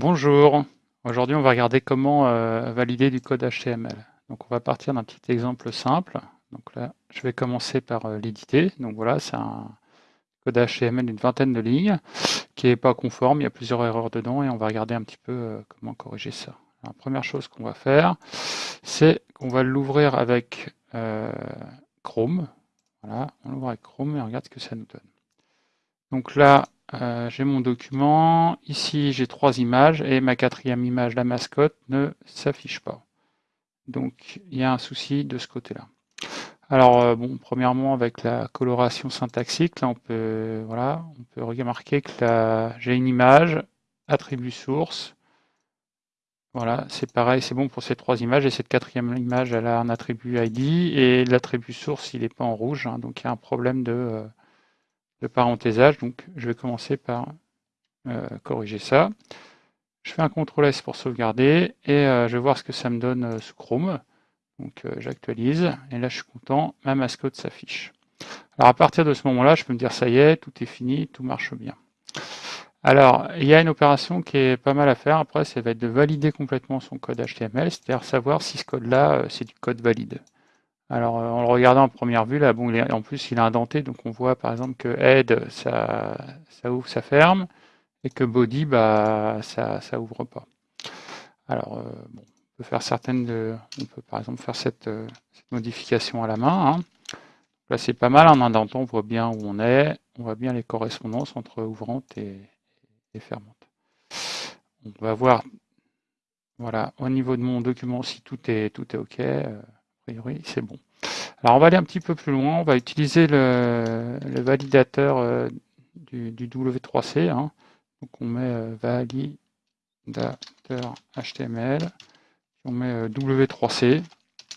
Bonjour, aujourd'hui on va regarder comment euh, valider du code HTML. Donc on va partir d'un petit exemple simple. Donc là, je vais commencer par euh, l'éditer. Donc voilà, c'est un code HTML d'une vingtaine de lignes qui n'est pas conforme, il y a plusieurs erreurs dedans et on va regarder un petit peu euh, comment corriger ça. La première chose qu'on va faire, c'est qu'on va l'ouvrir avec Chrome. Voilà, on l'ouvre avec Chrome et on regarde ce que ça nous donne. Donc là, euh, j'ai mon document. Ici, j'ai trois images et ma quatrième image, la mascotte, ne s'affiche pas. Donc, il y a un souci de ce côté-là. Alors, euh, bon, premièrement, avec la coloration syntaxique, là, on peut, voilà, on peut remarquer que j'ai une image, attribut source. Voilà, c'est pareil, c'est bon pour ces trois images. Et cette quatrième image, elle a un attribut ID et l'attribut source, il n'est pas en rouge. Hein. donc, il y a un problème de, euh, de parathésage. Donc, je vais commencer par euh, corriger ça. Je fais un CTRL S pour sauvegarder et euh, je vais voir ce que ça me donne euh, sous Chrome. Donc, j'actualise et là, je suis content. Ma mascotte s'affiche. Alors, à partir de ce moment-là, je peux me dire ça y est, tout est fini, tout marche bien. Alors, il y a une opération qui est pas mal à faire. Après, ça va être de valider complètement son code HTML, c'est-à-dire savoir si ce code-là, c'est du code valide. Alors, euh, en le regardant en première vue, là, bon, en plus, il est indenté, donc on voit par exemple que head, ça, ça ouvre, ça ferme, et que body, bah, ça, ça ouvre pas. Alors, euh, bon, on peut faire certaines, de, on peut par exemple faire cette, euh, modification à la main. Hein. Là, c'est pas mal, en indentant, on voit bien où on est, on voit bien les correspondances entre ouvrante et, et fermante. On va voir, voilà, au niveau de mon document, si tout est, tout est OK priori, c'est bon. Alors, on va aller un petit peu plus loin. On va utiliser le, validateur euh, du, W3C. Hein. Donc, on met euh, validateur HTML. On met euh, W3C.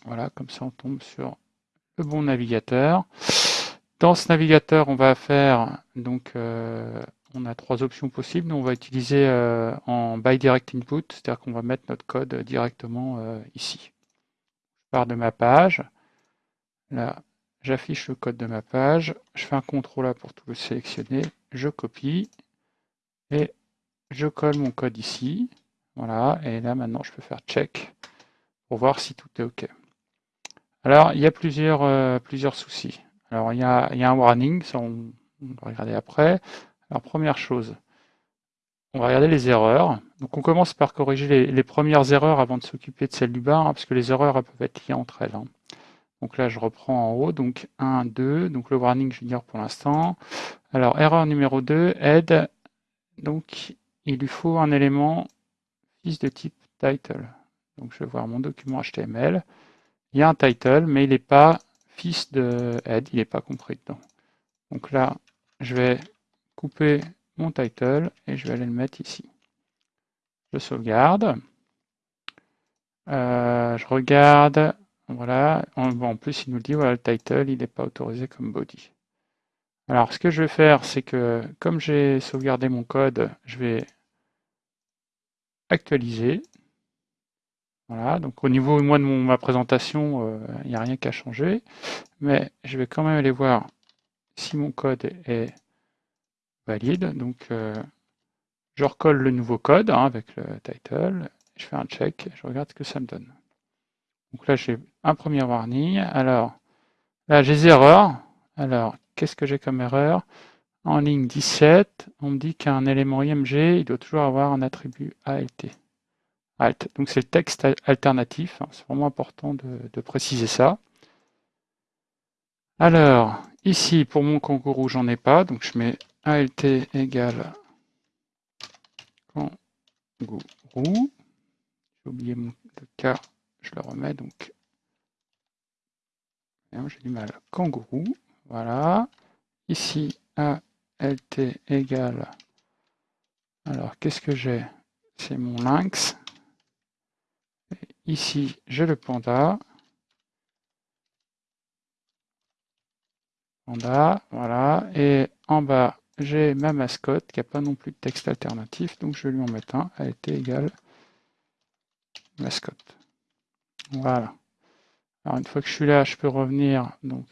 Voilà, comme ça, on tombe sur le bon navigateur. Dans ce navigateur, on va faire, donc, on a trois options possibles. On va utiliser en by direct input, c'est-à-dire qu'on va mettre notre code directement ici de ma page. Là, j'affiche le code de ma page. Je fais un CTRL A pour tout le sélectionner. Je copie. Et je colle mon code ici. Voilà. Et là, maintenant, je peux faire check pour voir si tout est OK. Alors, il y a plusieurs, euh, plusieurs soucis. Alors, il y, a, il y a un warning, ça on, va regarder après. Alors, première chose, on va regarder les erreurs. Donc on commence par corriger les, premières erreurs avant de s'occuper de celles du bas, hein, parce que les erreurs peuvent être liées entre elles. Hein. Donc là, je reprends en haut, donc 1, 2, donc le warning junior pour l'instant. Alors, erreur numéro 2, aide, donc il lui faut un élément fils de type title. Donc je vais voir mon document HTML. Il y a un title, mais il n'est pas fils de head, il n'est pas compris dedans. Donc là, je vais couper mon title et je vais aller le mettre ici. Je sauvegarde. Euh, je regarde. Voilà. En, plus, il nous dit voilà, le title, il n'est pas autorisé comme body. Alors, ce que je vais faire, c'est que comme j'ai sauvegardé mon code, je vais actualiser. Voilà, donc au niveau moi, de mon, ma présentation, euh, il n'y a rien qu'à changer. Mais je vais quand même aller voir si mon code est valide. Donc, euh, je recolle le nouveau code hein, avec le title. Je fais un check. Je regarde ce que ça me donne. Donc là, j'ai un premier warning. Alors, là, j'ai des erreurs. Alors, qu'est-ce que j'ai comme erreur? En ligne 17, on me dit qu'un élément IMG, il doit toujours avoir un attribut ALT. Alt. Donc, c'est le texte alternatif. Hein. C'est vraiment important de, de préciser ça. Alors, ici, pour mon kangourou, j'en ai pas. Donc, je mets ALT égale J'ai oublié mon, le cas, je le remets donc. J'ai du mal. Kangourou, voilà. Ici, ALT égale. Alors, qu'est-ce que j'ai? C'est mon lynx. ici, j'ai le panda. Panda, voilà. Et en bas, j'ai ma mascotte qui n'a pas non plus de texte alternatif, donc je vais lui en mettre un, a été égale mascotte. Voilà. Alors une fois que je suis là, je peux revenir donc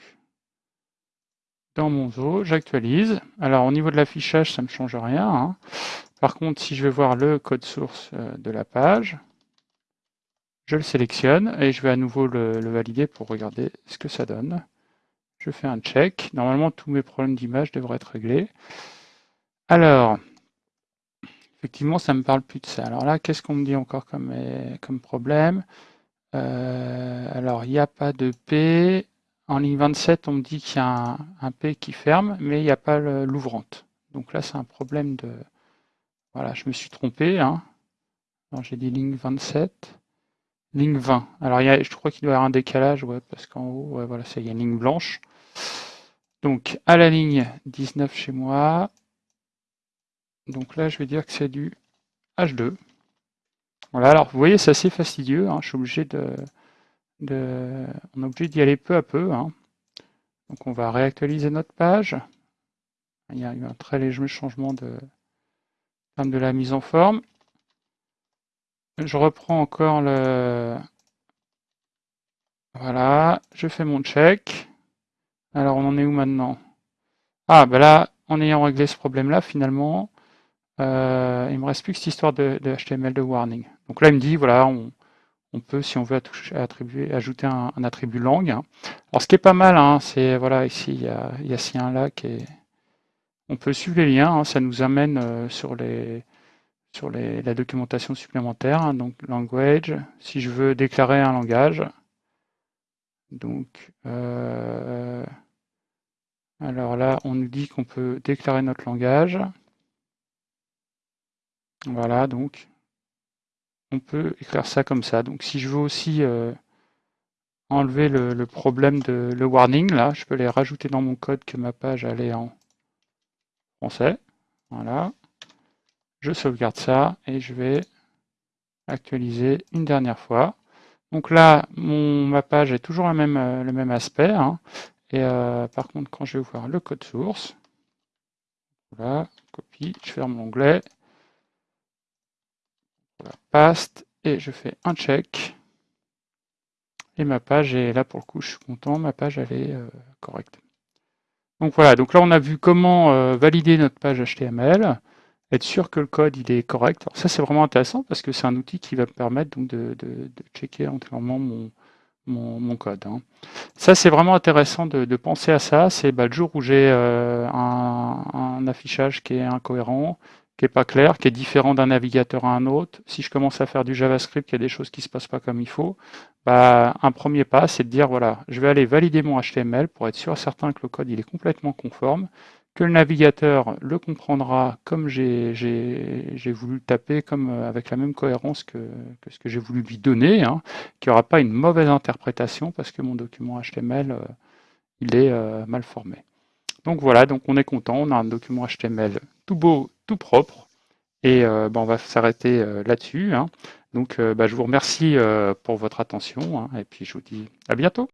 dans mon zoo, j'actualise. Alors au niveau de l'affichage, ça ne me change rien. Hein. Par contre, si je vais voir le code source euh, de la page, je le sélectionne et je vais à nouveau le, valider pour regarder ce que ça donne. Je fais un check. Normalement, tous mes problèmes d'image devraient être réglés. Alors, effectivement, ça ne me parle plus de ça. Alors là, qu'est-ce qu'on me dit encore comme, comme problème? Euh, Alors, il n'y a pas de P. En ligne 27, on me dit qu'il y a un, P qui ferme, mais il n'y a pas l'ouvrante. Donc là, c'est un problème de... Voilà, je me suis trompé. Hein. J'ai dit ligne 27. Ligne 20. Alors, je crois qu'il doit y avoir un décalage, ouais, parce qu'en haut, voilà, il y a une ligne blanche. Donc, à la ligne 19 chez moi, donc là, je vais dire que c'est du H2. Voilà, alors vous voyez, c'est assez fastidieux. Hein, je suis obligé de, on est obligé d'y aller peu à peu. Hein. Donc on va réactualiser notre page. Il y a eu un très léger changement de, de la mise en forme. Je reprends encore le... Voilà, je fais mon check. Alors on en est où maintenant? Ah, ben là, en ayant réglé ce problème-là, finalement, euh, il me reste plus que cette histoire de, HTML de warning. Donc là, il me dit, voilà, on, peut, si on veut attribuer, ajouter un, attribut langue. Alors ce qui est pas mal, hein, c'est, voilà, ici, il y a, il un là qui est... On peut suivre les liens, hein, ça nous amène euh, sur les sur la documentation supplémentaire, hein, donc language, si je veux déclarer un langage, donc euh, alors là on nous dit qu'on peut déclarer notre langage, voilà donc on peut écrire ça comme ça, donc si je veux aussi euh, enlever le, le, problème de le warning, là je peux les rajouter dans mon code que ma page allait en français, voilà, je sauvegarde ça et je vais actualiser une dernière fois. Donc là, ma page est toujours euh, le même aspect. Hein. Et euh, par contre, quand je vais voir le code source, voilà, copie, je ferme l'onglet, voilà, paste, et je fais un check. Et ma page est là pour le coup, je suis content, ma page elle est euh, correcte. Donc voilà, donc là on a vu comment valider notre page HTML être sûr que le code il est correct. Ça c'est vraiment intéressant parce que c'est un outil qui va me permettre donc de, checker entièrement mon, mon, code. Hein. Ça c'est vraiment intéressant de, penser à ça. C'est bah, le jour où j'ai euh, un, un, affichage qui est incohérent, qui est pas clair, qui est différent d'un navigateur à un autre. Si je commence à faire du JavaScript, il y a des choses qui se passent pas comme il faut. Bah, un premier pas, c'est de dire voilà, je vais aller valider mon HTML pour être sûr certain que le code il est complètement conforme que le navigateur le comprendra comme j'ai voulu le taper, comme euh, avec la même cohérence que, ce que j'ai voulu lui donner, hein, qu'il n'y aura pas une mauvaise interprétation parce que mon document HTML, euh, il est euh, mal formé. Donc voilà, donc on est content, on a un document HTML tout beau, tout propre, et ben, on va s'arrêter là-dessus. Hein. Donc bah, je vous remercie pour votre attention, hein, et puis je vous dis à bientôt.